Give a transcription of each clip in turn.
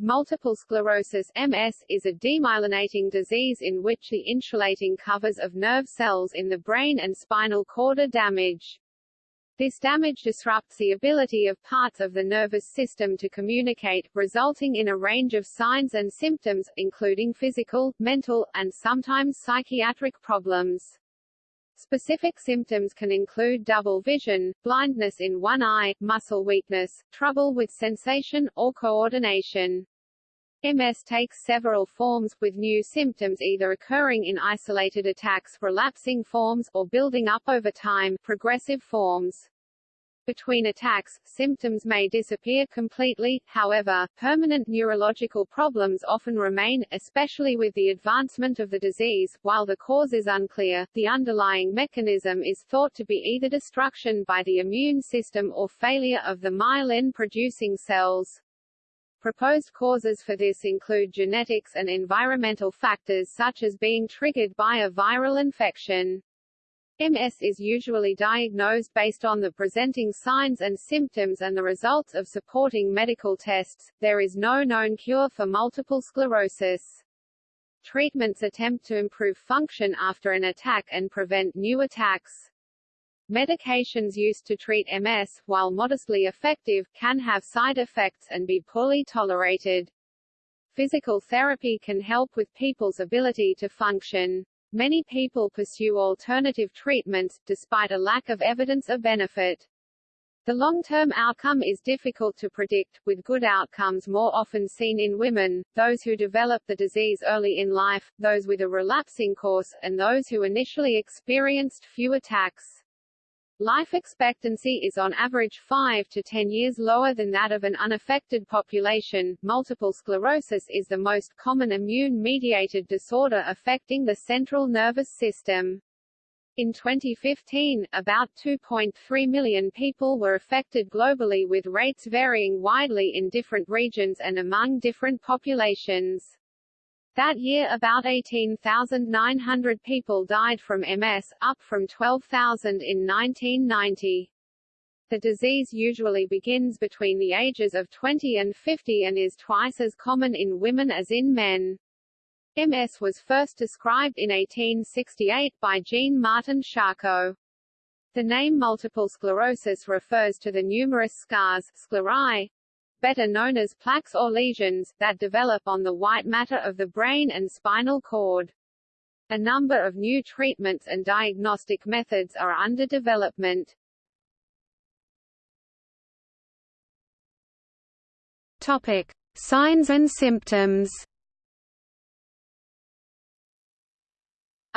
Multiple sclerosis MS is a demyelinating disease in which the insulating covers of nerve cells in the brain and spinal cord are damaged. This damage disrupts the ability of parts of the nervous system to communicate, resulting in a range of signs and symptoms, including physical, mental, and sometimes psychiatric problems. Specific symptoms can include double vision, blindness in one eye, muscle weakness, trouble with sensation, or coordination. MS takes several forms, with new symptoms either occurring in isolated attacks relapsing forms, or building up over time progressive forms. Between attacks, symptoms may disappear completely, however, permanent neurological problems often remain, especially with the advancement of the disease. While the cause is unclear, the underlying mechanism is thought to be either destruction by the immune system or failure of the myelin-producing cells. Proposed causes for this include genetics and environmental factors such as being triggered by a viral infection. MS is usually diagnosed based on the presenting signs and symptoms and the results of supporting medical tests. There is no known cure for multiple sclerosis. Treatments attempt to improve function after an attack and prevent new attacks. Medications used to treat MS, while modestly effective, can have side effects and be poorly tolerated. Physical therapy can help with people's ability to function. Many people pursue alternative treatments, despite a lack of evidence of benefit. The long-term outcome is difficult to predict, with good outcomes more often seen in women, those who develop the disease early in life, those with a relapsing course, and those who initially experienced few attacks. Life expectancy is on average 5 to 10 years lower than that of an unaffected population. Multiple sclerosis is the most common immune-mediated disorder affecting the central nervous system. In 2015, about 2.3 million people were affected globally with rates varying widely in different regions and among different populations. That year about 18,900 people died from MS, up from 12,000 in 1990. The disease usually begins between the ages of 20 and 50 and is twice as common in women as in men. MS was first described in 1868 by Jean-Martin Charcot. The name multiple sclerosis refers to the numerous scars sclerae, better known as plaques or lesions, that develop on the white matter of the brain and spinal cord. A number of new treatments and diagnostic methods are under development. Topic: Signs and symptoms.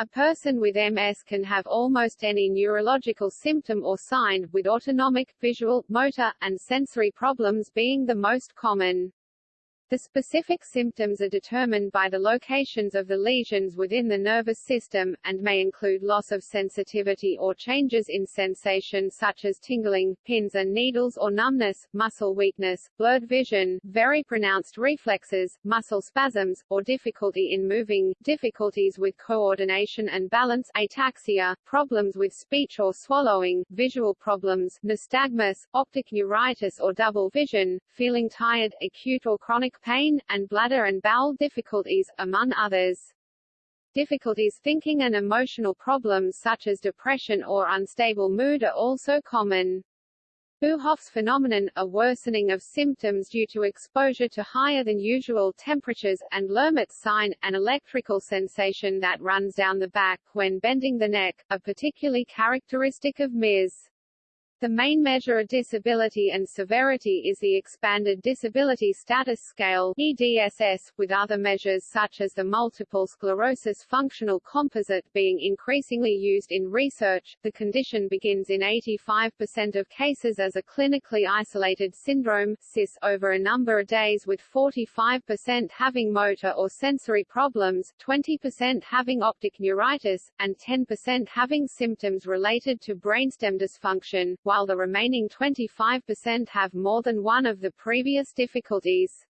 A person with MS can have almost any neurological symptom or sign, with autonomic, visual, motor, and sensory problems being the most common. The specific symptoms are determined by the locations of the lesions within the nervous system, and may include loss of sensitivity or changes in sensation such as tingling, pins and needles or numbness, muscle weakness, blurred vision, very pronounced reflexes, muscle spasms, or difficulty in moving, difficulties with coordination and balance ataxia, problems with speech or swallowing, visual problems, nystagmus, optic neuritis or double vision, feeling tired, acute or chronic pain, and bladder and bowel difficulties, among others. Difficulties thinking and emotional problems such as depression or unstable mood are also common. Uhthoff's phenomenon, a worsening of symptoms due to exposure to higher than usual temperatures, and Lhermitte's sign, an electrical sensation that runs down the back when bending the neck, are particularly characteristic of MS. The main measure of disability and severity is the Expanded Disability Status Scale EDSS, with other measures such as the Multiple Sclerosis Functional Composite being increasingly used in research. The condition begins in 85% of cases as a clinically isolated syndrome CIS over a number of days with 45% having motor or sensory problems, 20% having optic neuritis, and 10% having symptoms related to brainstem dysfunction, while the remaining 25% have more than one of the previous difficulties.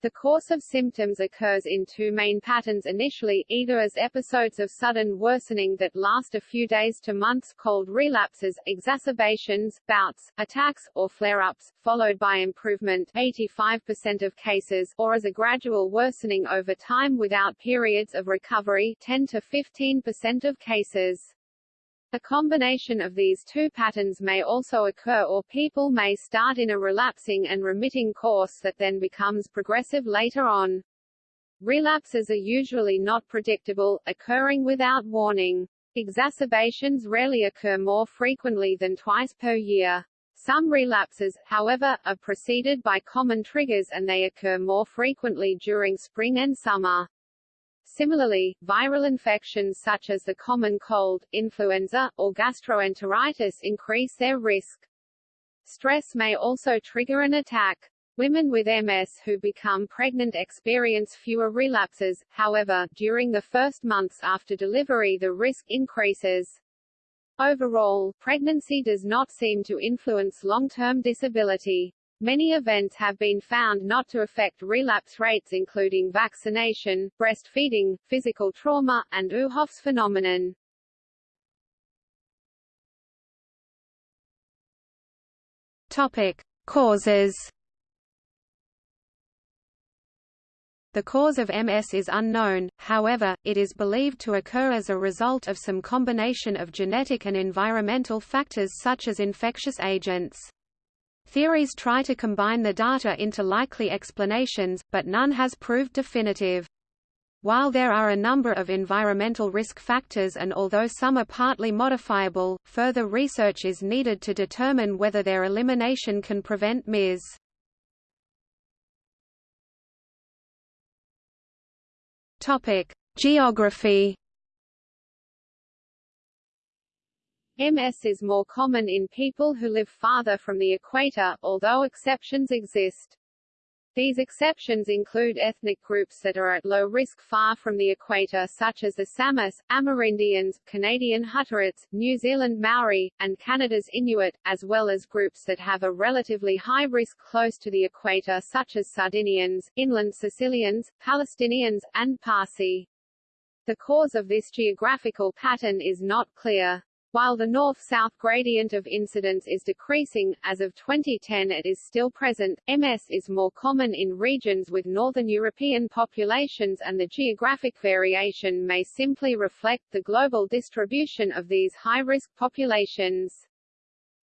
The course of symptoms occurs in two main patterns initially, either as episodes of sudden worsening that last a few days to months called relapses, exacerbations, bouts, attacks, or flare-ups, followed by improvement 85% of cases, or as a gradual worsening over time without periods of recovery 10 to 15% of cases. A combination of these two patterns may also occur or people may start in a relapsing and remitting course that then becomes progressive later on. Relapses are usually not predictable, occurring without warning. Exacerbations rarely occur more frequently than twice per year. Some relapses, however, are preceded by common triggers and they occur more frequently during spring and summer. Similarly, viral infections such as the common cold, influenza, or gastroenteritis increase their risk. Stress may also trigger an attack. Women with MS who become pregnant experience fewer relapses, however, during the first months after delivery the risk increases. Overall, pregnancy does not seem to influence long-term disability. Many events have been found not to affect relapse rates including vaccination, breastfeeding, physical trauma, and Uhthoff's phenomenon. Topic: Causes. The cause of MS is unknown, however, it is believed to occur as a result of some combination of genetic and environmental factors such as infectious agents. Theories try to combine the data into likely explanations, but none has proved definitive. While there are a number of environmental risk factors and although some are partly modifiable, further research is needed to determine whether their elimination can prevent MS. Topic: Geography MS is more common in people who live farther from the equator, although exceptions exist. These exceptions include ethnic groups that are at low risk far from the equator such as the Samis, Amerindians, Canadian Hutterites, New Zealand Maori, and Canada's Inuit, as well as groups that have a relatively high risk close to the equator such as Sardinians, inland Sicilians, Palestinians, and Parsi. The cause of this geographical pattern is not clear. While the north-south gradient of incidence is decreasing, as of 2010 it is still present, MS is more common in regions with northern European populations and the geographic variation may simply reflect the global distribution of these high-risk populations.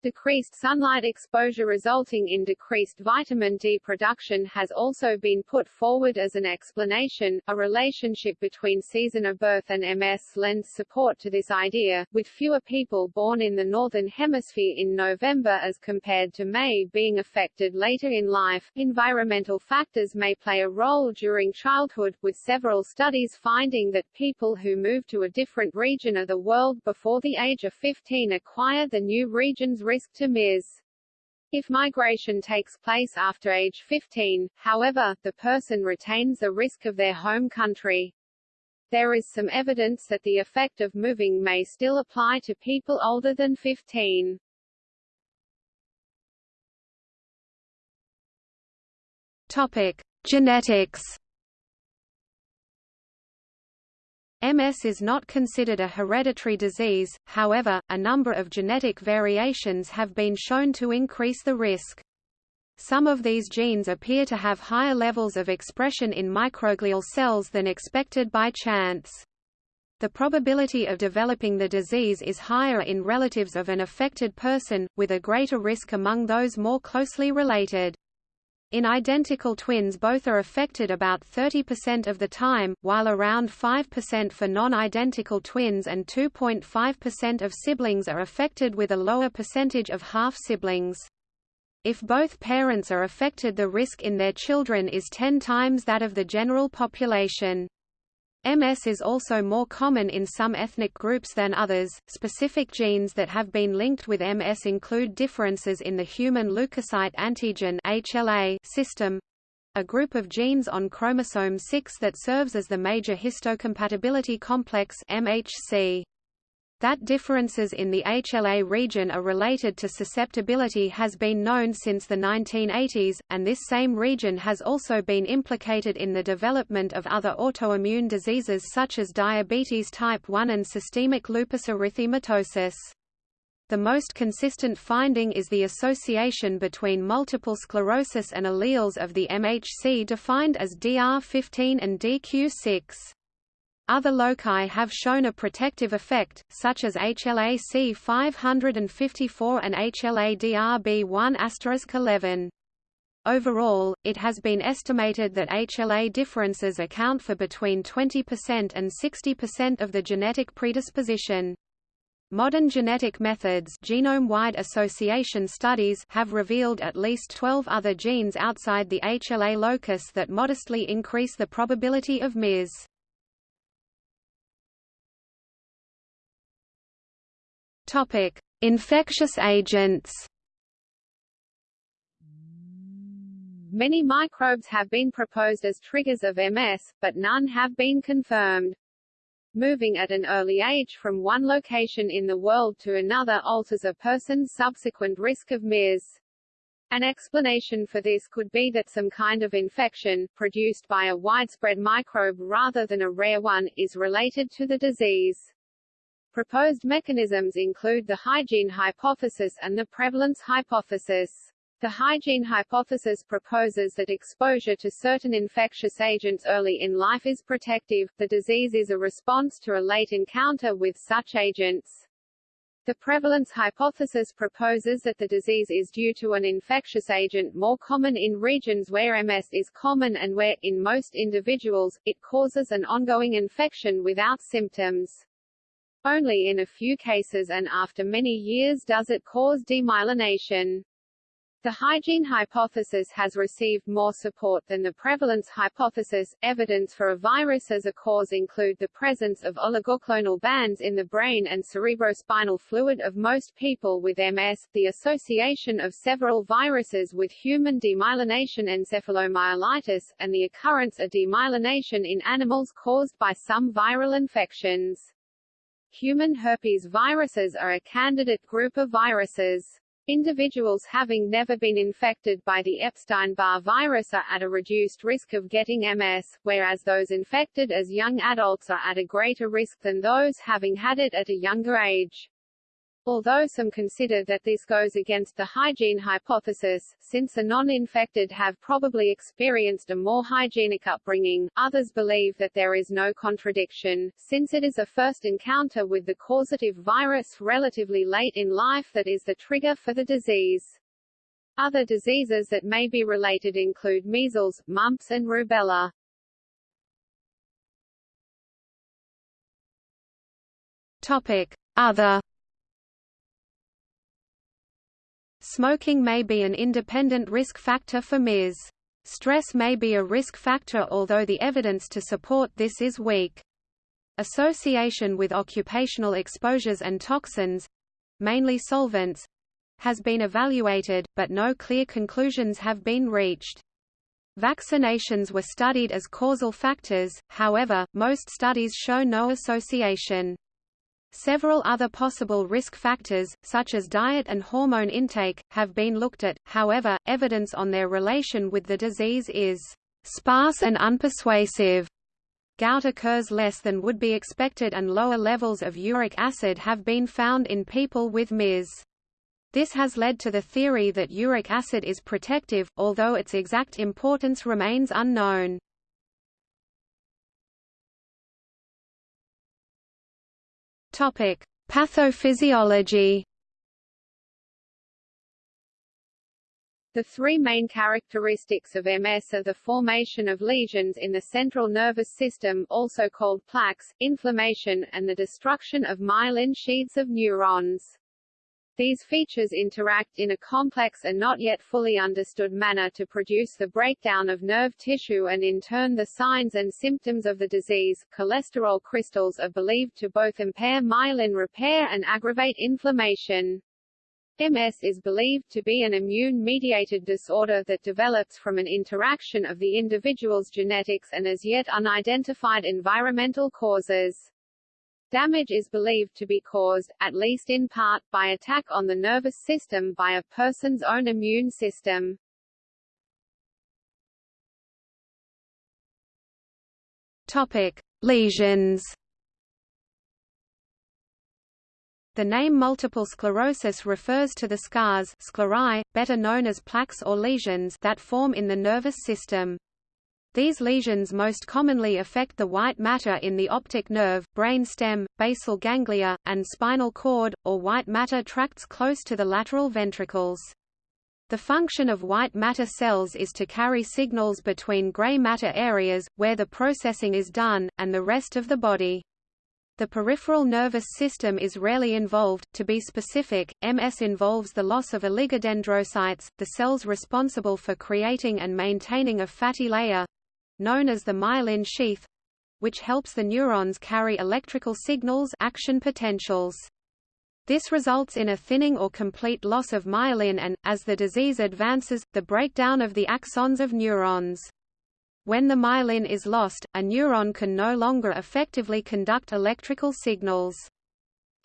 Decreased sunlight exposure resulting in decreased vitamin D production has also been put forward as an explanation. A relationship between season of birth and MS lends support to this idea, with fewer people born in the Northern Hemisphere in November as compared to May being affected later in life. Environmental factors may play a role during childhood, with several studies finding that people who move to a different region of the world before the age of 15 acquire the new region's risk to MS. If migration takes place after age 15, however, the person retains the risk of their home country. There is some evidence that the effect of moving may still apply to people older than 15. Topic: Genetics MS is not considered a hereditary disease, however, a number of genetic variations have been shown to increase the risk. Some of these genes appear to have higher levels of expression in microglial cells than expected by chance. The probability of developing the disease is higher in relatives of an affected person, with a greater risk among those more closely related. In identical twins both are affected about 30% of the time, while around 5% for non-identical twins and 2.5% of siblings are affected with a lower percentage of half-siblings. If both parents are affected the risk in their children is 10 times that of the general population. MS is also more common in some ethnic groups than others. Specific genes that have been linked with MS include differences in the human leukocyte antigen (HLA) system, a group of genes on chromosome 6 that serves as the major histocompatibility complex (MHC). That differences in the HLA region are related to susceptibility has been known since the 1980s, and this same region has also been implicated in the development of other autoimmune diseases such as diabetes type 1 and systemic lupus erythematosus. The most consistent finding is the association between multiple sclerosis and alleles of the MHC defined as DR15 and DQ6. Other loci have shown a protective effect, such as HLA-C 554 and HLA-DRB1 11. Overall, it has been estimated that HLA differences account for between 20% and 60% of the genetic predisposition. Modern genetic methods genome-wide association studies have revealed at least 12 other genes outside the HLA locus that modestly increase the probability of MIS. Topic: Infectious agents. Many microbes have been proposed as triggers of MS, but none have been confirmed. Moving at an early age from one location in the world to another alters a person's subsequent risk of MIS. An explanation for this could be that some kind of infection, produced by a widespread microbe rather than a rare one, is related to the disease. Proposed mechanisms include the hygiene hypothesis and the prevalence hypothesis. The hygiene hypothesis proposes that exposure to certain infectious agents early in life is protective, the disease is a response to a late encounter with such agents. The prevalence hypothesis proposes that the disease is due to an infectious agent more common in regions where MS is common and where, in most individuals, it causes an ongoing infection without symptoms. Only in a few cases and after many years does it cause demyelination. The hygiene hypothesis has received more support than the prevalence hypothesis. Evidence for a virus as a cause include the presence of oligoclonal bands in the brain and cerebrospinal fluid of most people with MS, the association of several viruses with human demyelination encephalomyelitis, and the occurrence of demyelination in animals caused by some viral infections. Human herpes viruses are a candidate group of viruses. Individuals having never been infected by the Epstein-Barr virus are at a reduced risk of getting MS, whereas those infected as young adults are at a greater risk than those having had it at a younger age. Although some consider that this goes against the hygiene hypothesis, since the non-infected have probably experienced a more hygienic upbringing, others believe that there is no contradiction, since it is a first encounter with the causative virus relatively late in life that is the trigger for the disease. Other diseases that may be related include measles, mumps and rubella. Topic: Other Smoking may be an independent risk factor for MIS. Stress may be a risk factor although the evidence to support this is weak. Association with occupational exposures and toxins—mainly solvents—has been evaluated, but no clear conclusions have been reached. Vaccinations were studied as causal factors, however, most studies show no association. Several other possible risk factors, such as diet and hormone intake, have been looked at, however, evidence on their relation with the disease is sparse and unpersuasive. Gout occurs less than would be expected and lower levels of uric acid have been found in people with MIS. This has led to the theory that uric acid is protective, although its exact importance remains unknown. Topic: Pathophysiology. The three main characteristics of MS are the formation of lesions in the central nervous system also called plaques, inflammation, and the destruction of myelin sheaths of neurons. These features interact in a complex and not yet fully understood manner to produce the breakdown of nerve tissue and in turn the signs and symptoms of the disease. Cholesterol crystals are believed to both impair myelin repair and aggravate inflammation. MS is believed to be an immune-mediated disorder that develops from an interaction of the individual's genetics and as yet unidentified environmental causes. Damage is believed to be caused, at least in part, by attack on the nervous system by a person's own immune system. Topic: Lesions. The name multiple sclerosis refers to the scars sclerae, better known as plaques or lesions that form in the nervous system. These lesions most commonly affect the white matter in the optic nerve, brain stem, basal ganglia, and spinal cord, or white matter tracts close to the lateral ventricles. The function of white matter cells is to carry signals between gray matter areas, where the processing is done, and the rest of the body. The peripheral nervous system is rarely involved. To be specific, MS involves the loss of oligodendrocytes, the cells responsible for creating and maintaining a fatty layer known as the myelin sheath which helps the neurons carry electrical signals action potentials. This results in a thinning or complete loss of myelin and, as the disease advances, the breakdown of the axons of neurons. When the myelin is lost, a neuron can no longer effectively conduct electrical signals.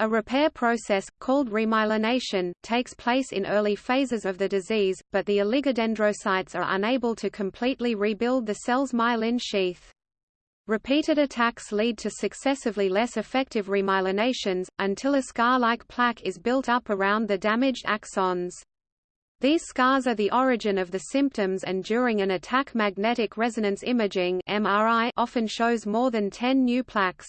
A repair process, called remyelination, takes place in early phases of the disease, but the oligodendrocytes are unable to completely rebuild the cell's myelin sheath. Repeated attacks lead to successively less effective remyelinations, until a scar-like plaque is built up around the damaged axons. These scars are the origin of the symptoms and during an attack magnetic resonance imaging MRI often shows more than 10 new plaques.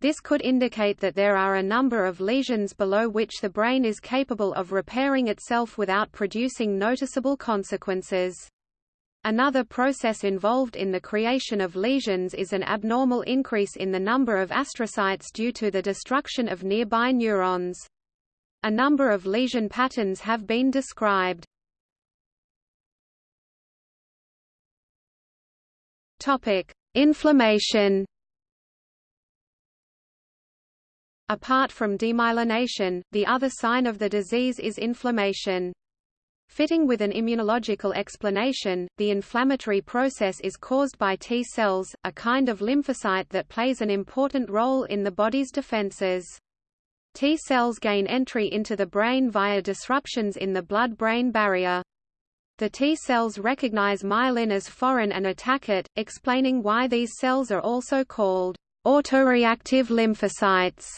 This could indicate that there are a number of lesions below which the brain is capable of repairing itself without producing noticeable consequences. Another process involved in the creation of lesions is an abnormal increase in the number of astrocytes due to the destruction of nearby neurons. A number of lesion patterns have been described. Topic: Inflammation. Apart from demyelination, the other sign of the disease is inflammation. Fitting with an immunological explanation, the inflammatory process is caused by T cells, a kind of lymphocyte that plays an important role in the body's defenses. T cells gain entry into the brain via disruptions in the blood-brain barrier. The T cells recognize myelin as foreign and attack it, explaining why these cells are also called autoreactive lymphocytes.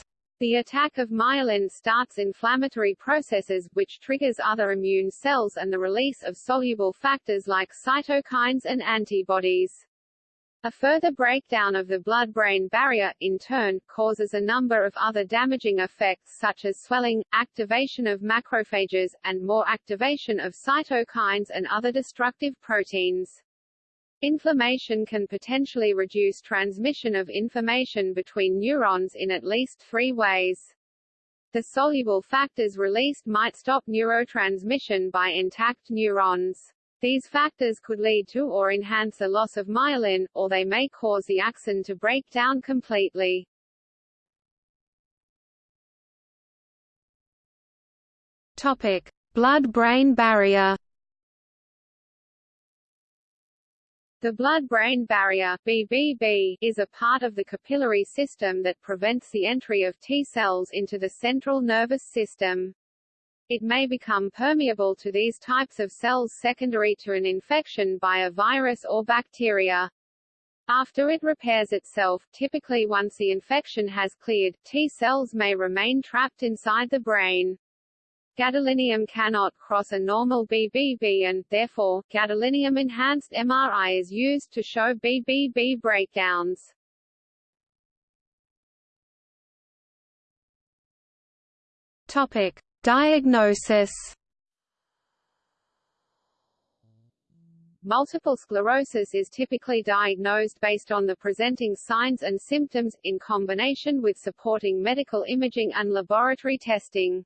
The attack of myelin starts inflammatory processes, which triggers other immune cells and the release of soluble factors like cytokines and antibodies. A further breakdown of the blood-brain barrier, in turn, causes a number of other damaging effects such as swelling, activation of macrophages, and more activation of cytokines and other destructive proteins. Inflammation can potentially reduce transmission of information between neurons in at least three ways. The soluble factors released might stop neurotransmission by intact neurons. These factors could lead to or enhance a loss of myelin, or they may cause the axon to break down completely. Topic: Blood-brain barrier. The blood-brain barrier BBB, is a part of the capillary system that prevents the entry of T cells into the central nervous system. It may become permeable to these types of cells secondary to an infection by a virus or bacteria. After it repairs itself, typically once the infection has cleared, T cells may remain trapped inside the brain. Gadolinium cannot cross a normal BBB and, therefore, gadolinium-enhanced MRI is used to show BBB breakdowns. Topic. Diagnosis Multiple sclerosis is typically diagnosed based on the presenting signs and symptoms, in combination with supporting medical imaging and laboratory testing.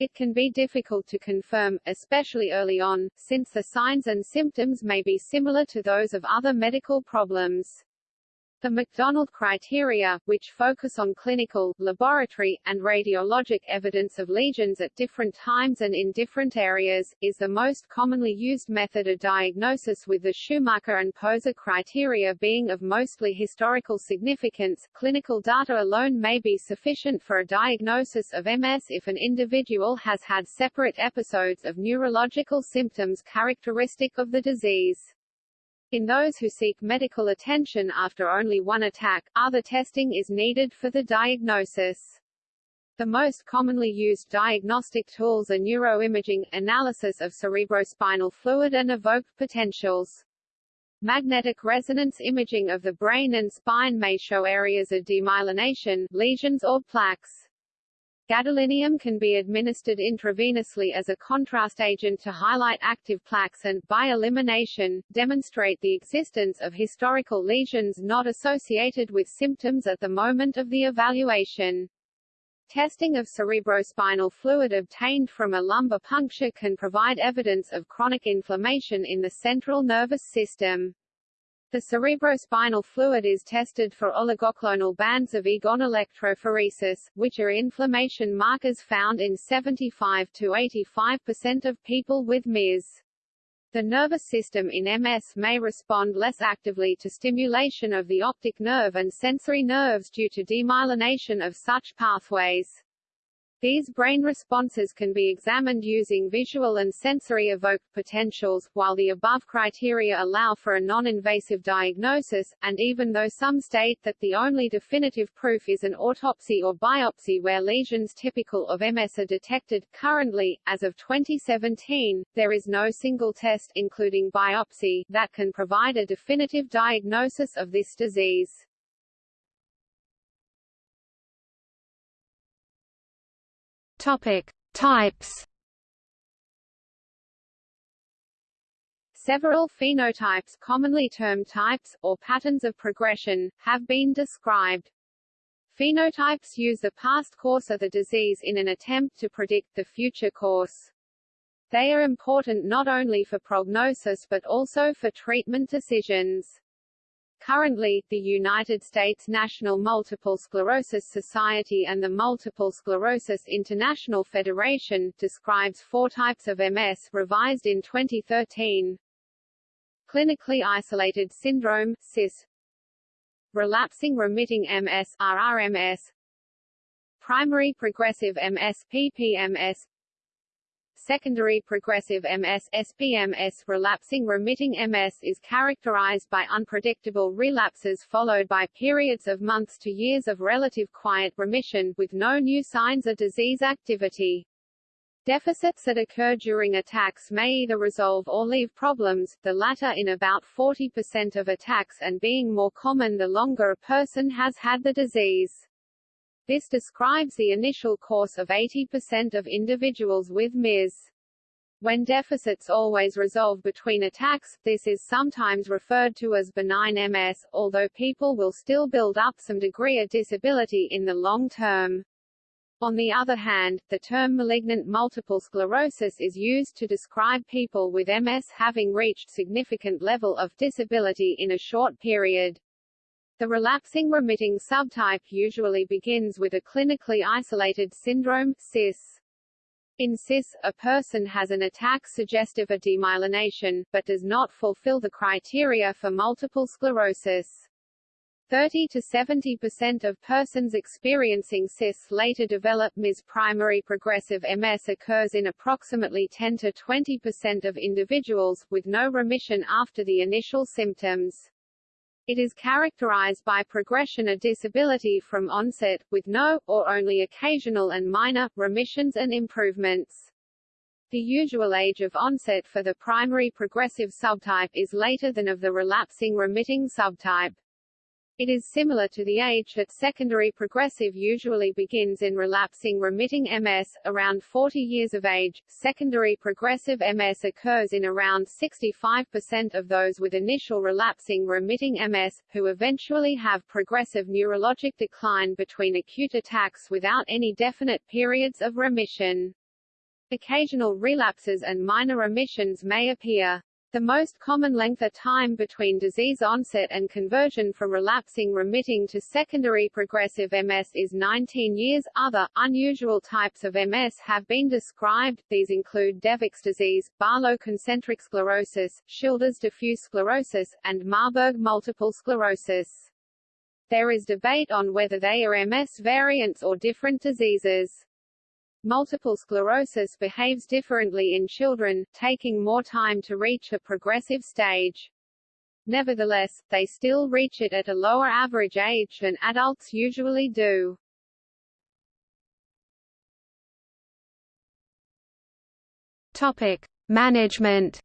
It can be difficult to confirm, especially early on, since the signs and symptoms may be similar to those of other medical problems. The McDonald criteria, which focus on clinical, laboratory, and radiologic evidence of lesions at different times and in different areas, is the most commonly used method of diagnosis with the Schumacher and Poser criteria being of mostly historical significance. Clinical data alone may be sufficient for a diagnosis of MS if an individual has had separate episodes of neurological symptoms characteristic of the disease. In those who seek medical attention after only one attack, other testing is needed for the diagnosis. The most commonly used diagnostic tools are neuroimaging, analysis of cerebrospinal fluid and evoked potentials. Magnetic resonance imaging of the brain and spine may show areas of demyelination, lesions or plaques. Gadolinium can be administered intravenously as a contrast agent to highlight active plaques and, by elimination, demonstrate the existence of historical lesions not associated with symptoms at the moment of the evaluation. Testing of cerebrospinal fluid obtained from a lumbar puncture can provide evidence of chronic inflammation in the central nervous system. The cerebrospinal fluid is tested for oligoclonal bands of IgG on electrophoresis, which are inflammation markers found in 75 to 85% of people with MS. The nervous system in MS may respond less actively to stimulation of the optic nerve and sensory nerves due to demyelination of such pathways. These brain responses can be examined using visual and sensory evoked potentials, while the above criteria allow for a non-invasive diagnosis, and even though some state that the only definitive proof is an autopsy or biopsy where lesions typical of MS are detected, currently, as of 2017, there is no single test including biopsy that can provide a definitive diagnosis of this disease. Topic: Types. Several phenotypes commonly termed types, or patterns of progression, have been described. Phenotypes use the past course of the disease in an attempt to predict the future course. They are important not only for prognosis but also for treatment decisions. Currently, the United States National Multiple Sclerosis Society and the Multiple Sclerosis International Federation describes four types of MS revised in 2013. Clinically isolated syndrome CIS Relapsing remitting MS RRMS Primary progressive MS PPMS secondary progressive MS SPMS relapsing remitting MS is characterized by unpredictable relapses followed by periods of months to years of relative quiet remission with no new signs of disease activity. Deficits that occur during attacks may either resolve or leave problems, the latter in about 40% of attacks and being more common the longer a person has had the disease. This describes the initial course of 80% of individuals with MS. When deficits always resolve between attacks, this is sometimes referred to as benign MS, although people will still build up some degree of disability in the long term. On the other hand, the term malignant multiple sclerosis is used to describe people with MS having reached significant level of disability in a short period. The relapsing remitting subtype usually begins with a clinically isolated syndrome CIS. In CIS, a person has an attack suggestive of demyelination, but does not fulfill the criteria for multiple sclerosis. 30 to 70 percent of persons experiencing CIS later develop MS. Primary progressive MS occurs in approximately 10 to 20 percent of individuals, with no remission after the initial symptoms. It is characterized by progression of disability from onset, with no, or only occasional and minor, remissions and improvements. The usual age of onset for the primary progressive subtype is later than of the relapsing remitting subtype. It is similar to the age that secondary progressive usually begins in relapsing remitting MS, around 40 years of age. Secondary progressive MS occurs in around 65% of those with initial relapsing remitting MS, who eventually have progressive neurologic decline between acute attacks without any definite periods of remission. Occasional relapses and minor remissions may appear. The most common length of time between disease onset and conversion from relapsing remitting to secondary progressive MS is 19 years. Other, unusual types of MS have been described, these include Devic's disease, Baló concentric sclerosis, Schilder's diffuse sclerosis, and Marburg multiple sclerosis. There is debate on whether they are MS variants or different diseases. Multiple sclerosis behaves differently in children, taking more time to reach a progressive stage. Nevertheless, they still reach it at a lower average age than adults usually do. Topic: Management.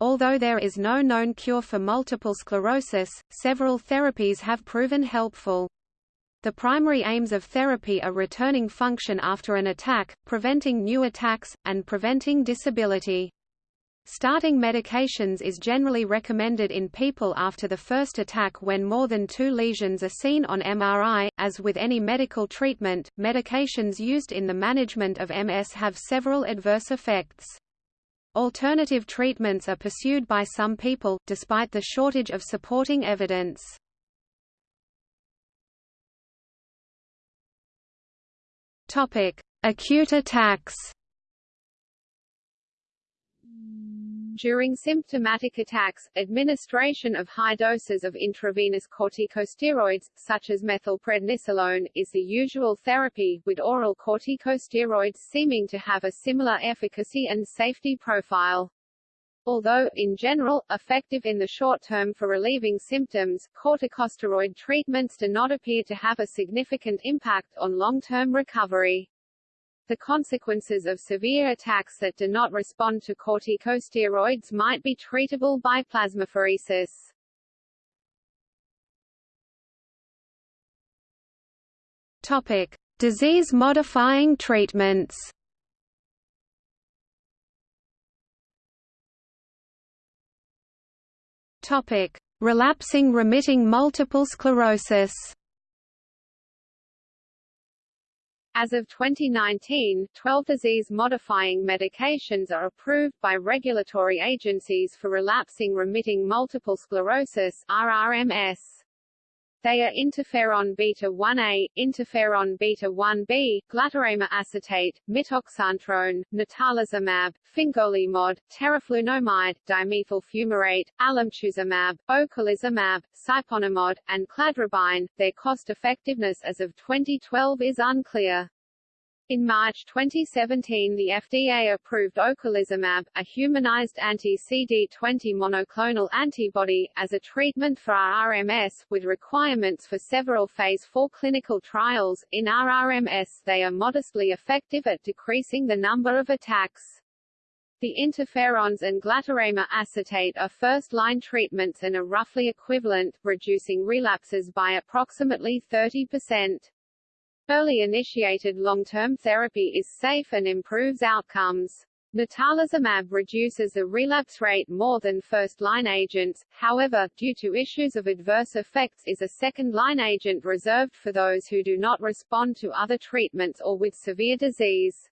Although there is no known cure for multiple sclerosis, several therapies have proven helpful. The primary aims of therapy are returning function after an attack, preventing new attacks, and preventing disability. Starting medications is generally recommended in people after the first attack when more than two lesions are seen on MRI. As with any medical treatment, medications used in the management of MS have several adverse effects. Alternative treatments are pursued by some people, despite the shortage of supporting evidence. Topic: Acute attacks. During symptomatic attacks, administration of high doses of intravenous corticosteroids, such as methylprednisolone, is the usual therapy, with oral corticosteroids seeming to have a similar efficacy and safety profile. Although, in general, effective in the short term for relieving symptoms, corticosteroid treatments do not appear to have a significant impact on long-term recovery. The consequences of severe attacks that do not respond to corticosteroids might be treatable by plasmapheresis. Topic: Disease-modifying treatments. Topic: Relapsing remitting multiple sclerosis. As of 2019, 12 disease-modifying medications are approved by regulatory agencies for relapsing remitting multiple sclerosis RRMS. They are interferon beta-1a, interferon beta-1b, glatiramer acetate, mitoxantrone, natalizumab, fingolimod, teriflunomide, dimethyl fumarate, alemtuzumab, ocrelizumab, siponimod, and cladribine. Their cost-effectiveness as of 2012 is unclear. In March 2017 the FDA approved ocrelizumab, a humanized anti-CD20 monoclonal antibody, as a treatment for RRMS, with requirements for several Phase 4 clinical trials. In RRMS they are modestly effective at decreasing the number of attacks. The interferons and glatiramer acetate are first-line treatments and are roughly equivalent, reducing relapses by approximately 30%. Early initiated long-term therapy is safe and improves outcomes. Natalizumab reduces the relapse rate more than first-line agents, however, due to issues of adverse effects is a second-line agent reserved for those who do not respond to other treatments or with severe disease.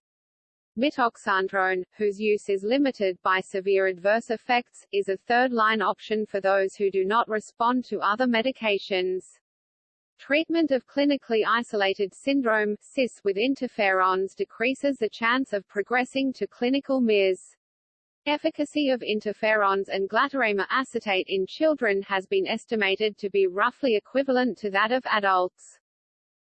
Mitoxantrone, whose use is limited by severe adverse effects, is a third-line option for those who do not respond to other medications. Treatment of clinically isolated syndrome CIS with interferons decreases the chance of progressing to clinical MIS. Efficacy of interferons and glatiramer acetate in children has been estimated to be roughly equivalent to that of adults.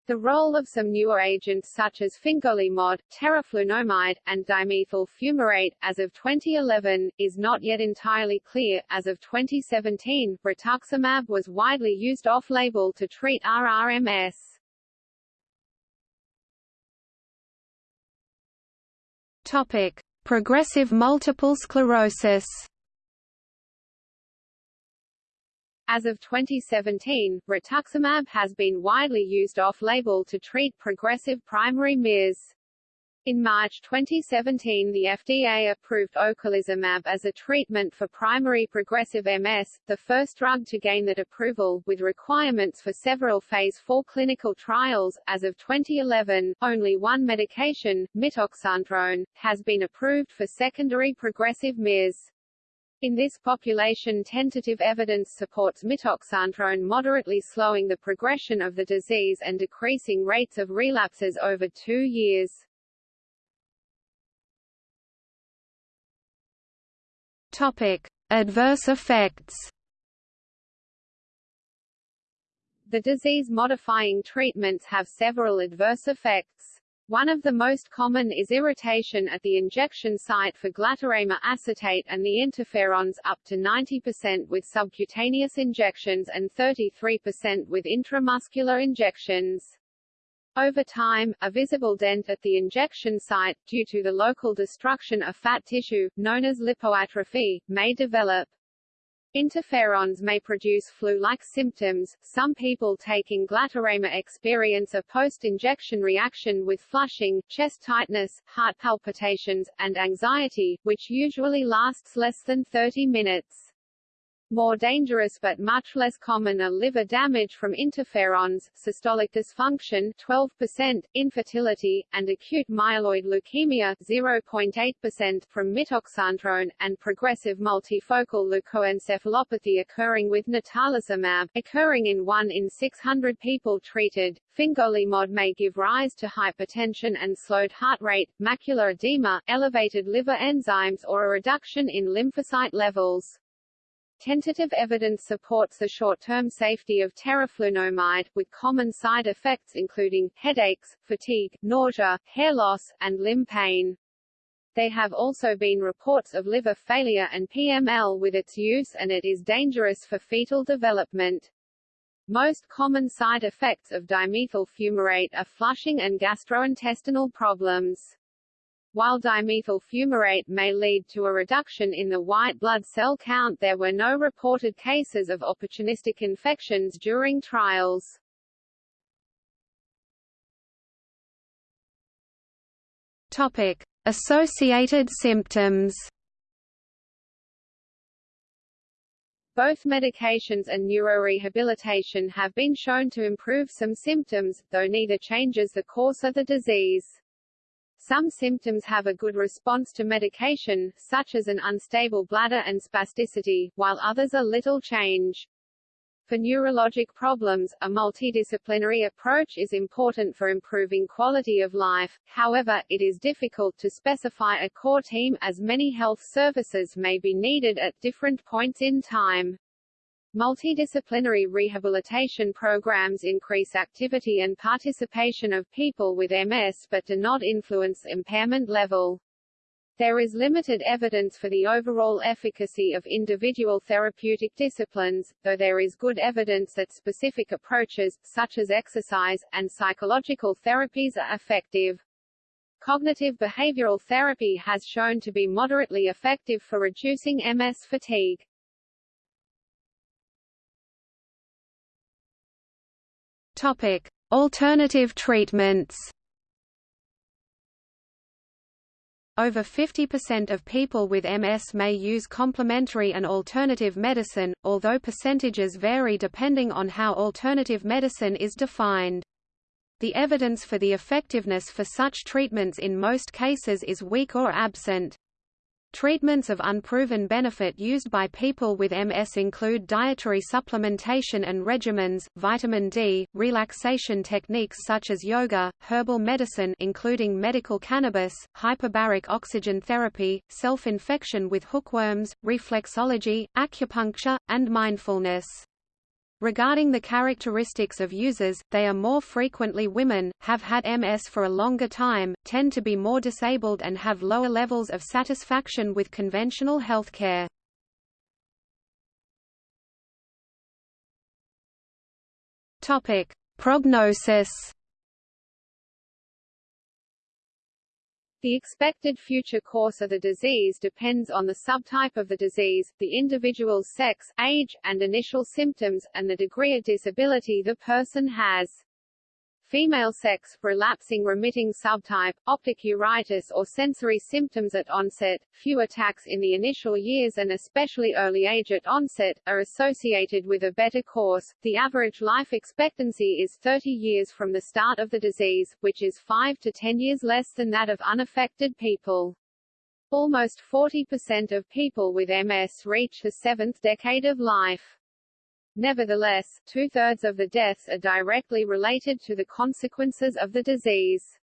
The role of some newer agents such as fingolimod, teriflunomide, and dimethyl fumarate, as of 2011, is not yet entirely clear. As of 2017, rituximab was widely used off-label to treat RRMS. Topic: Progressive multiple sclerosis. As of 2017, rituximab has been widely used off-label to treat progressive primary MIS. In March 2017 the FDA approved ocrelizumab as a treatment for primary progressive MS, the first drug to gain that approval, with requirements for several Phase 4 clinical trials. As of 2011, only one medication, mitoxantrone, has been approved for secondary progressive MS. In this population tentative evidence supports mitoxantrone moderately slowing the progression of the disease and decreasing rates of relapses over two years. Topic: Adverse effects. The disease-modifying treatments have several adverse effects. One of the most common is irritation at the injection site for glatiramer acetate and the interferons up to 90% with subcutaneous injections and 33% with intramuscular injections. Over time, a visible dent at the injection site, due to the local destruction of fat tissue, known as lipoatrophy, may develop. Interferons may produce flu-like symptoms. Some people taking glatiramer experience a post-injection reaction with flushing, chest tightness, heart palpitations, and anxiety, which usually lasts less than 30 minutes. More dangerous but much less common are liver damage from interferons, systolic dysfunction 12%, infertility, and acute myeloid leukemia 0.8% from mitoxantrone, and progressive multifocal leukoencephalopathy occurring with natalizumab, occurring in 1 in 600 people treated. Fingolimod may give rise to hypertension and slowed heart rate, macular edema, elevated liver enzymes or a reduction in lymphocyte levels. Tentative evidence supports the short-term safety of teriflunomide, with common side effects including, headaches, fatigue, nausea, hair loss, and limb pain. There have also been reports of liver failure and PML with its use and it is dangerous for fetal development. Most common side effects of dimethyl fumarate are flushing and gastrointestinal problems. While dimethyl fumarate may lead to a reduction in the white blood cell count there were no reported cases of opportunistic infections during trials. Topic: Associated symptoms. Both medications and neurorehabilitation have been shown to improve some symptoms, though neither changes the course of the disease. Some symptoms have a good response to medication, such as an unstable bladder and spasticity, while others are little change. For neurologic problems, a multidisciplinary approach is important for improving quality of life, however, it is difficult to specify a core team, as many health services may be needed at different points in time. Multidisciplinary rehabilitation programs increase activity and participation of people with MS but do not influence impairment level. There is limited evidence for the overall efficacy of individual therapeutic disciplines, though there is good evidence that specific approaches, such as exercise, and psychological therapies are effective. Cognitive behavioral therapy has shown to be moderately effective for reducing MS fatigue. Topic: Alternative treatments. Over 50% of people with MS may use complementary and alternative medicine, although percentages vary depending on how alternative medicine is defined. The evidence for the effectiveness for such treatments in most cases is weak or absent. Treatments of unproven benefit used by people with MS include dietary supplementation and regimens, vitamin D, relaxation techniques such as yoga, herbal medicine including medical cannabis, hyperbaric oxygen therapy, self-infection with hookworms, reflexology, acupuncture, and mindfulness. Regarding the characteristics of users, they are more frequently women, have had MS for a longer time, tend to be more disabled and have lower levels of satisfaction with conventional healthcare. Topic: Prognosis The expected future course of the disease depends on the subtype of the disease, the individual's sex, age, and initial symptoms, and the degree of disability the person has. Female sex, relapsing remitting subtype, optic neuritis or sensory symptoms at onset, few attacks in the initial years and especially early age at onset, are associated with a better course. The average life expectancy is 30 years from the start of the disease, which is 5 to 10 years less than that of unaffected people. Almost 40% of people with MS reach the seventh decade of life. Nevertheless, two-thirds of the deaths are directly related to the consequences of the disease.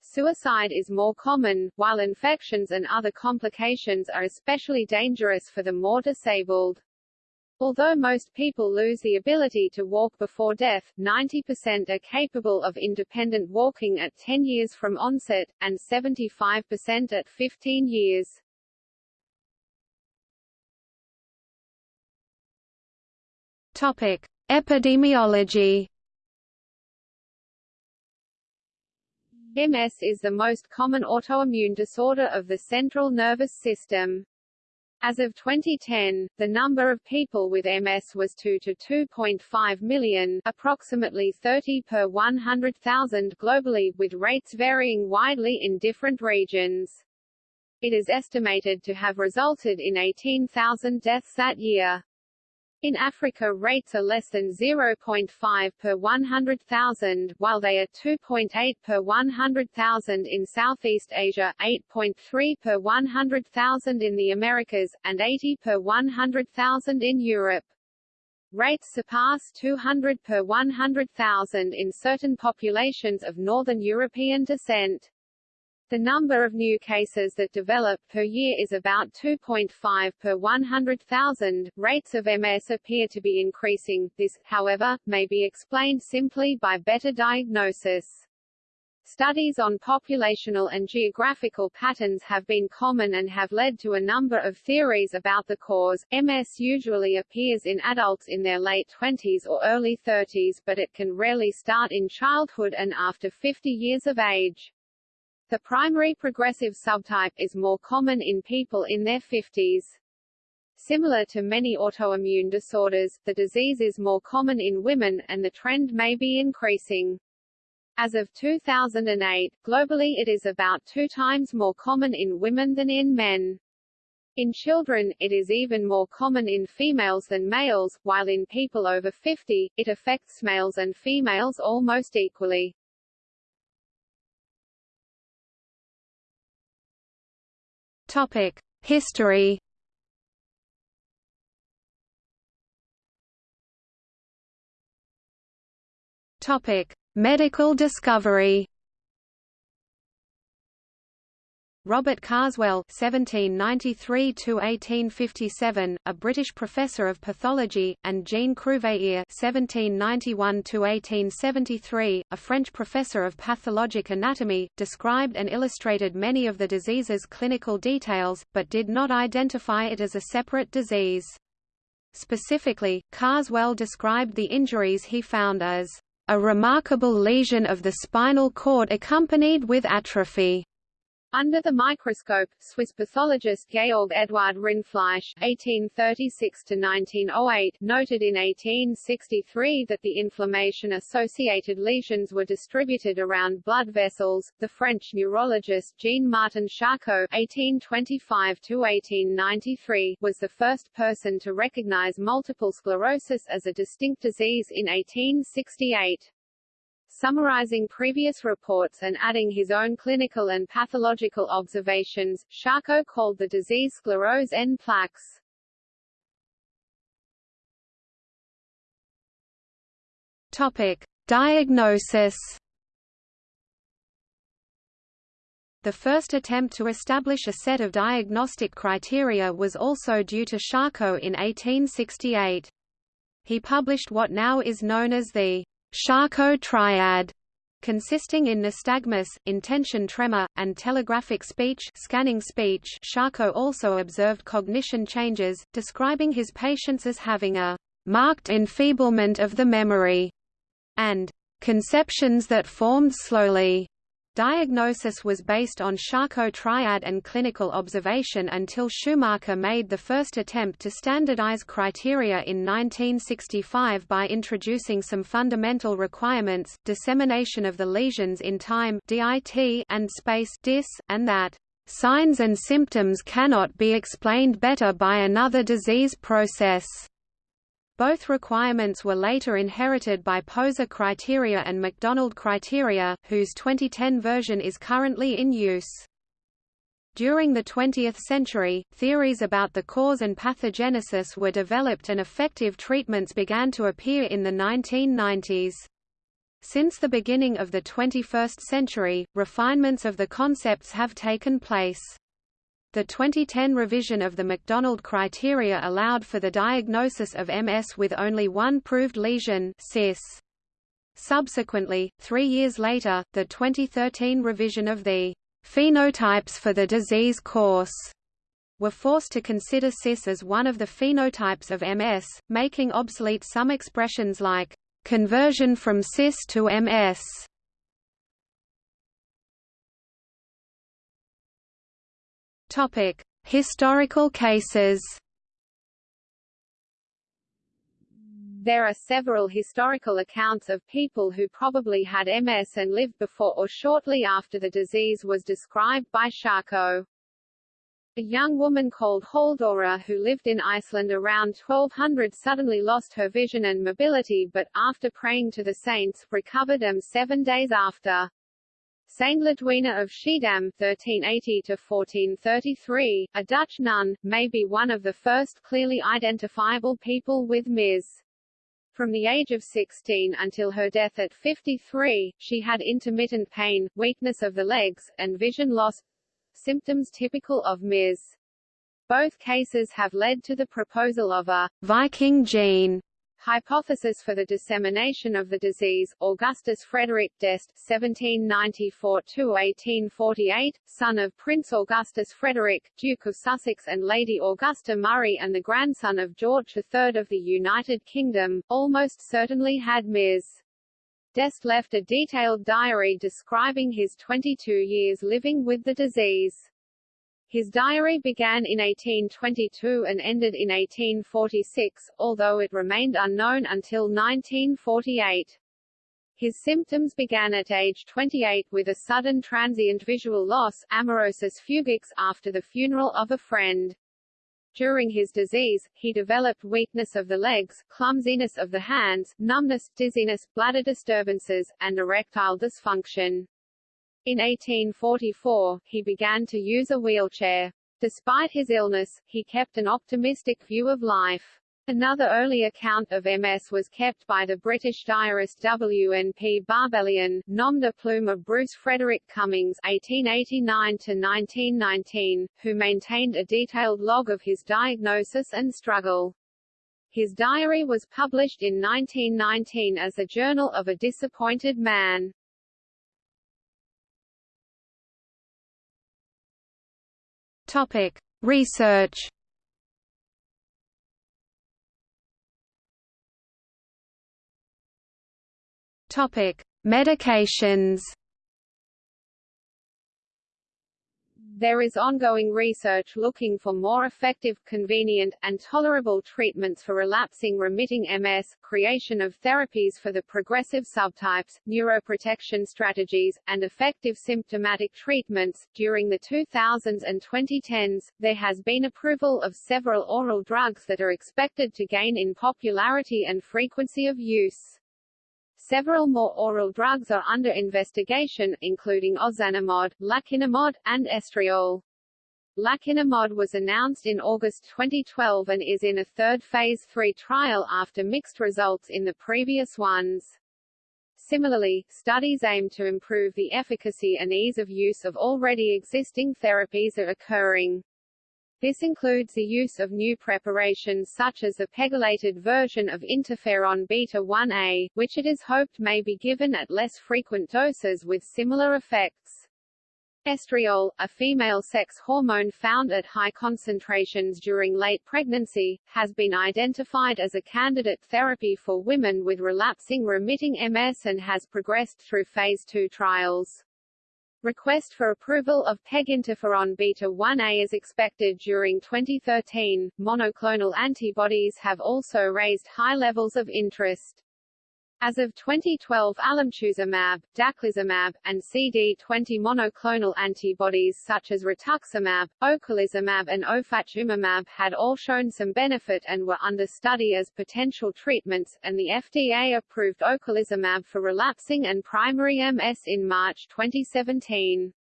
Suicide is more common, while infections and other complications are especially dangerous for the more disabled. Although most people lose the ability to walk before death, 90% are capable of independent walking at 10 years from onset, and 75% at 15 years. Topic: Epidemiology. MS is the most common autoimmune disorder of the central nervous system. As of 2010, the number of people with MS was 2 to 2.5 million, approximately 30 per 100,000 globally, with rates varying widely in different regions. It is estimated to have resulted in 18,000 deaths that year. In Africa rates are less than 0.5 per 100,000, while they are 2.8 per 100,000 in Southeast Asia, 8.3 per 100,000 in the Americas, and 80 per 100,000 in Europe. Rates surpass 200 per 100,000 in certain populations of Northern European descent. The number of new cases that develop per year is about 2.5 per 100,000. Rates of MS appear to be increasing. This, however, may be explained simply by better diagnosis. Studies on populational and geographical patterns have been common and have led to a number of theories about the cause. MS usually appears in adults in their late 20s or early 30s but it can rarely start in childhood and after 50 years of age. The primary progressive subtype is more common in people in their 50s. Similar to many autoimmune disorders, the disease is more common in women, and the trend may be increasing. As of 2008, globally it is about two times more common in women than in men. In children, it is even more common in females than males, while in people over 50, it affects males and females almost equally. Topic: History. Topic: Medical discovery. Robert Carswell (1793–1857), a British professor of pathology, and Jean Cruveilhier (1791–1873), a French professor of pathologic anatomy, described and illustrated many of the disease's clinical details, but did not identify it as a separate disease. Specifically, Carswell described the injuries he found as a remarkable lesion of the spinal cord accompanied with atrophy. Under the microscope, Swiss pathologist Georg Eduard Rindfleisch (1836–1908) noted in 1863 that the inflammation-associated lesions were distributed around blood vessels. The French neurologist Jean-Martin Charcot (1825–1893) was the first person to recognize multiple sclerosis as a distinct disease in 1868. Summarizing previous reports and adding his own clinical and pathological observations, Charcot called the disease sclerose en plaques. Topic: Diagnosis. The first attempt to establish a set of diagnostic criteria was also due to Charcot in 1868. He published what now is known as the Charcot triad consisting in nystagmus, intention tremor, and telegraphic speech scanning speech Charcot also observed cognition changes, describing his patients as having a «marked enfeeblement of the memory» and «conceptions that formed slowly». Diagnosis was based on Charcot triad and clinical observation until Schumacher made the first attempt to standardize criteria in 1965 by introducing some fundamental requirements, dissemination of the lesions in time DIT and space DIS, and that signs and symptoms cannot be explained better by another disease process. Both requirements were later inherited by Poser criteria and McDonald criteria, whose 2010 version is currently in use. During the 20th century, theories about the cause and pathogenesis were developed and effective treatments began to appear in the 1990s. Since the beginning of the 21st century, refinements of the concepts have taken place. The 2010 revision of the McDonald criteria allowed for the diagnosis of MS with only one proved lesion CIS. Subsequently, three years later, the 2013 revision of the phenotypes for the disease course were forced to consider CIS as one of the phenotypes of MS, making obsolete some expressions like conversion from CIS to MS Topic: Historical cases. There are several historical accounts of people who probably had MS and lived before or shortly after the disease was described by Charcot. A young woman called Haldora who lived in Iceland around 1200 suddenly lost her vision and mobility but, after praying to the saints, recovered them seven days after. Saint Lidwina of Schiedam (1380–1433), a Dutch nun, may be one of the first clearly identifiable people with MS. From the age of 16 until her death at 53, she had intermittent pain, weakness of the legs, and vision loss symptoms typical of MS. Both cases have led to the proposal of a Viking gene Hypothesis for the dissemination of the disease, Augustus Frederick d'Este (1794–1848), son of Prince Augustus Frederick, Duke of Sussex and Lady Augusta Murray and the grandson of George III of the United Kingdom, almost certainly had Ms. d'Este left a detailed diary describing his 22 years living with the disease. His diary began in 1822 and ended in 1846, although it remained unknown until 1948. His symptoms began at age 28 with a sudden transient visual loss amaurosis fugax after the funeral of a friend. During his disease, he developed weakness of the legs, clumsiness of the hands, numbness, dizziness, bladder disturbances, and erectile dysfunction. In 1844, he began to use a wheelchair. Despite his illness, he kept an optimistic view of life. Another early account of MS was kept by the British diarist W. N. P. Barbellion, nom de plume of Bruce Frederick Cummings (1889–1919), who maintained a detailed log of his diagnosis and struggle. His diary was published in 1919 as a Journal of a Disappointed Man. Topic: Research. Topic: Medications. There is ongoing research looking for more effective, convenient, and tolerable treatments for relapsing remitting MS, creation of therapies for the progressive subtypes, neuroprotection strategies, and effective symptomatic treatments. During the 2000s and 2010s, there has been approval of several oral drugs that are expected to gain in popularity and frequency of use. Several more oral drugs are under investigation, including ozanimod, laquinimod, and estriol. Laquinimod was announced in August 2012 and is in a third phase 3 trial after mixed results in the previous ones. Similarly, studies aim to improve the efficacy and ease of use of already existing therapies are occurring. This includes the use of new preparations such as a pegylated version of interferon beta-1a, which it is hoped may be given at less frequent doses with similar effects. Estriol, a female sex hormone found at high concentrations during late pregnancy, has been identified as a candidate therapy for women with relapsing remitting MS and has progressed through phase 2 trials. Request for approval of PEG interferon beta 1A is expected during 2013. Monoclonal antibodies have also raised high levels of interest. As of 2012 alemtuzumab, daclizumab, and CD20 monoclonal antibodies such as rituximab, ocrelizumab and ofatumumab had all shown some benefit and were under study as potential treatments, and the FDA approved ocrelizumab for relapsing and primary MS in March 2017.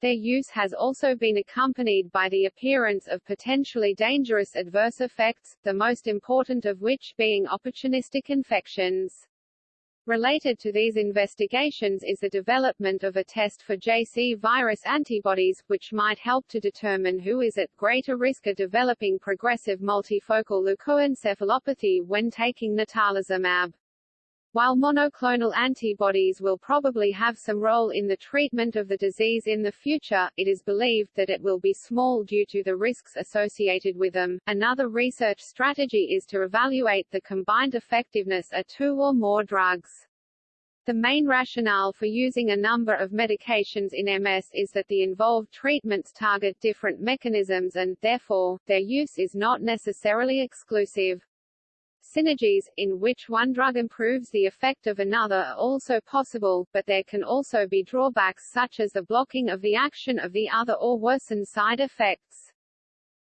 Their use has also been accompanied by the appearance of potentially dangerous adverse effects, the most important of which being opportunistic infections. Related to these investigations is the development of a test for JC virus antibodies, which might help to determine who is at greater risk of developing progressive multifocal leukoencephalopathy when taking natalizumab. While monoclonal antibodies will probably have some role in the treatment of the disease in the future, it is believed that it will be small due to the risks associated with them. Another research strategy is to evaluate the combined effectiveness of two or more drugs. The main rationale for using a number of medications in MS is that the involved treatments target different mechanisms and, therefore, their use is not necessarily exclusive. Synergies, in which one drug improves the effect of another are also possible, but there can also be drawbacks such as the blocking of the action of the other or worsen side effects.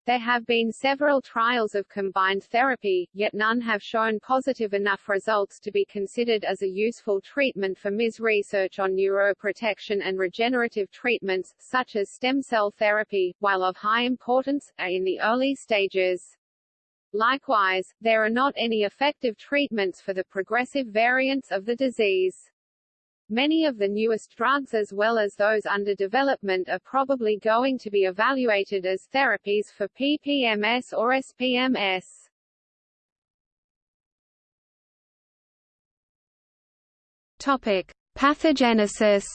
There have been several trials of combined therapy, yet none have shown positive enough results to be considered as a useful treatment for MS. Research on neuroprotection and regenerative treatments, such as stem cell therapy, while of high importance, are in the early stages. Likewise, there are not any effective treatments for the progressive variants of the disease. Many of the newest drugs as well as those under development are probably going to be evaluated as therapies for PPMS or SPMS. Topic: Pathogenesis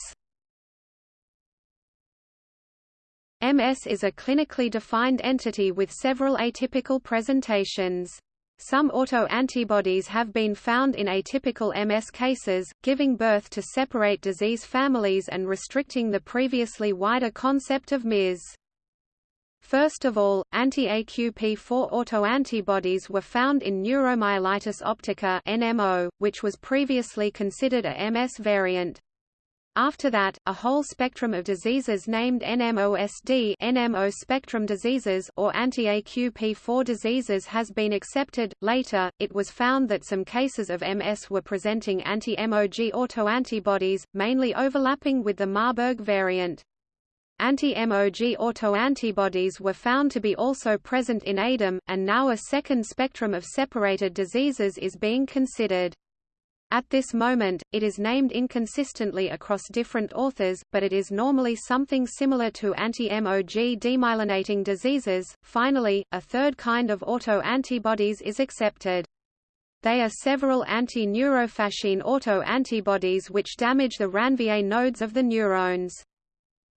MS is a clinically defined entity with several atypical presentations. Some autoantibodies have been found in atypical MS cases, giving birth to separate disease families and restricting the previously wider concept of MS. First of all, anti-AQP4 autoantibodies were found in neuromyelitis optica (NMO), which was previously considered a MS variant. After that, a whole spectrum of diseases named NMOSD NMO spectrum diseases or anti-AQP4 diseases has been accepted. Later, it was found that some cases of MS were presenting anti-MOG autoantibodies, mainly overlapping with the Marburg variant. Anti-MOG autoantibodies were found to be also present in ADEM, and now a second spectrum of separated diseases is being considered. At this moment, it is named inconsistently across different authors, but it is normally something similar to anti-MOG demyelinating diseases. Finally, a third kind of autoantibodies is accepted. They are several anti-neurofascin autoantibodies which damage the Ranvier nodes of the neurons.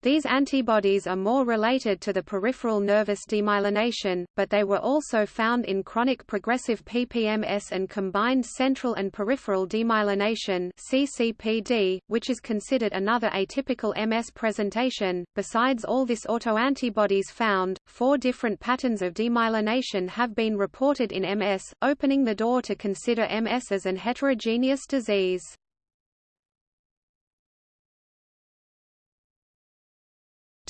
These antibodies are more related to the peripheral nervous demyelination, but they were also found in chronic progressive PPMS and combined central and peripheral demyelination (CCPD), which is considered another atypical MS presentation. Besides all this autoantibodies found, four different patterns of demyelination have been reported in MS, opening the door to consider MS as an heterogeneous disease.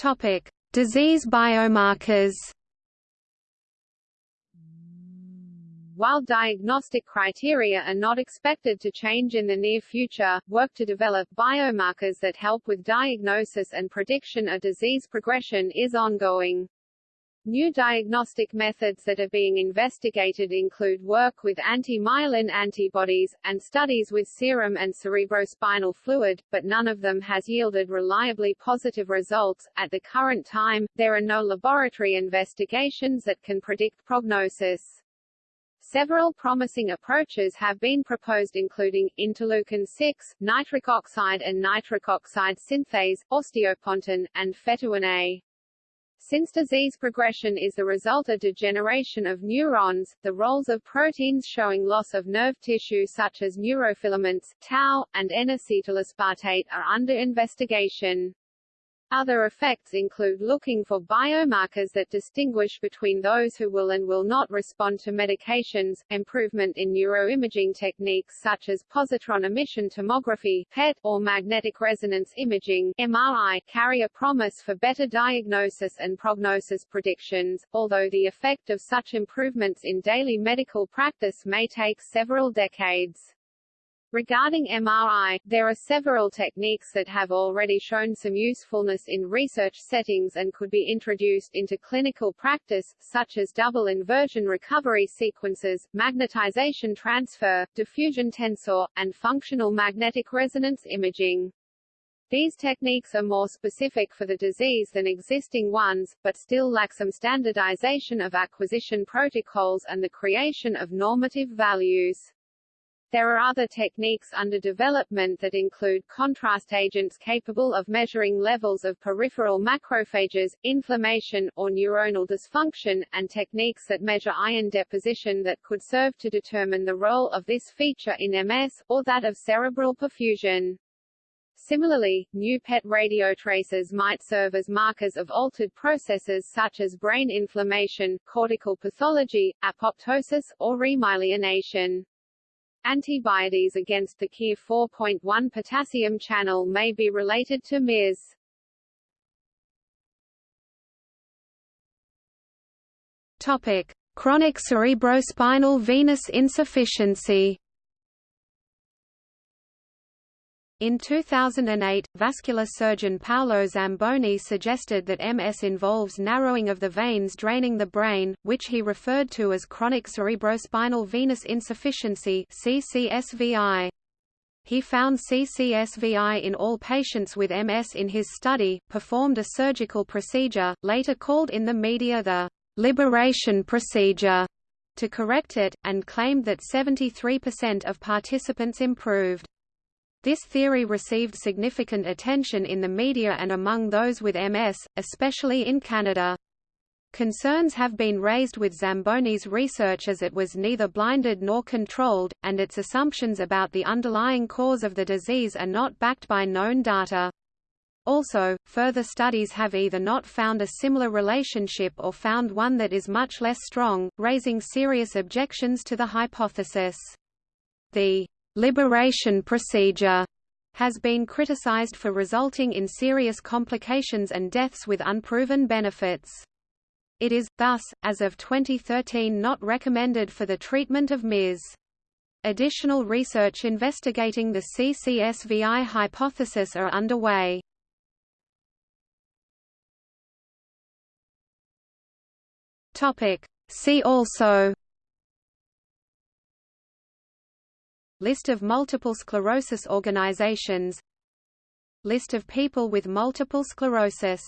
Topic: Disease biomarkers. While diagnostic criteria are not expected to change in the near future, work to develop biomarkers that help with diagnosis and prediction of disease progression is ongoing. New diagnostic methods that are being investigated include work with anti-myelin antibodies, and studies with serum and cerebrospinal fluid, but none of them has yielded reliably positive results. At the current time, there are no laboratory investigations that can predict prognosis. Several promising approaches have been proposed including, interleukin-6, nitric oxide and nitric oxide synthase, osteopontin, and fetuin A. Since disease progression is the result of degeneration of neurons, the roles of proteins showing loss of nerve tissue such as neurofilaments, tau, and N-acetylaspartate are under investigation. Other effects include looking for biomarkers that distinguish between those who will and will not respond to medications, improvement in neuroimaging techniques such as positron emission tomography PET, or magnetic resonance imaging MRI, carry a promise for better diagnosis and prognosis predictions, although the effect of such improvements in daily medical practice may take several decades. Regarding MRI, there are several techniques that have already shown some usefulness in research settings and could be introduced into clinical practice, such as double inversion recovery sequences, magnetization transfer, diffusion tensor, and functional magnetic resonance imaging. These techniques are more specific for the disease than existing ones, but still lack some standardization of acquisition protocols and the creation of normative values. There are other techniques under development that include contrast agents capable of measuring levels of peripheral macrophages, inflammation, or neuronal dysfunction, and techniques that measure iron deposition that could serve to determine the role of this feature in MS, or that of cerebral perfusion. Similarly, new PET radiotracers might serve as markers of altered processes such as brain inflammation, cortical pathology, apoptosis, or remyelination. Antibodies against the KIR 4.1 potassium channel may be related to MIS. Topic: Chronic cerebrospinal venous insufficiency. In 2008, vascular surgeon Paolo Zamboni suggested that MS involves narrowing of the veins draining the brain, which he referred to as chronic cerebrospinal venous insufficiency CCSVI. He found CCSVI in all patients with MS in his study, performed a surgical procedure, later called in the media the liberation procedure, to correct it, and claimed that 73% of participants improved. This theory received significant attention in the media and among those with MS, especially in Canada. Concerns have been raised with Zamboni's research as it was neither blinded nor controlled, and its assumptions about the underlying cause of the disease are not backed by known data. Also, further studies have either not found a similar relationship or found one that is much less strong, raising serious objections to the hypothesis. The liberation procedure has been criticized for resulting in serious complications and deaths with unproven benefits. It is, thus, as of 2013 not recommended for the treatment of MIS. Additional research investigating the CCSVI hypothesis are underway. See also List of multiple sclerosis organizations List of people with multiple sclerosis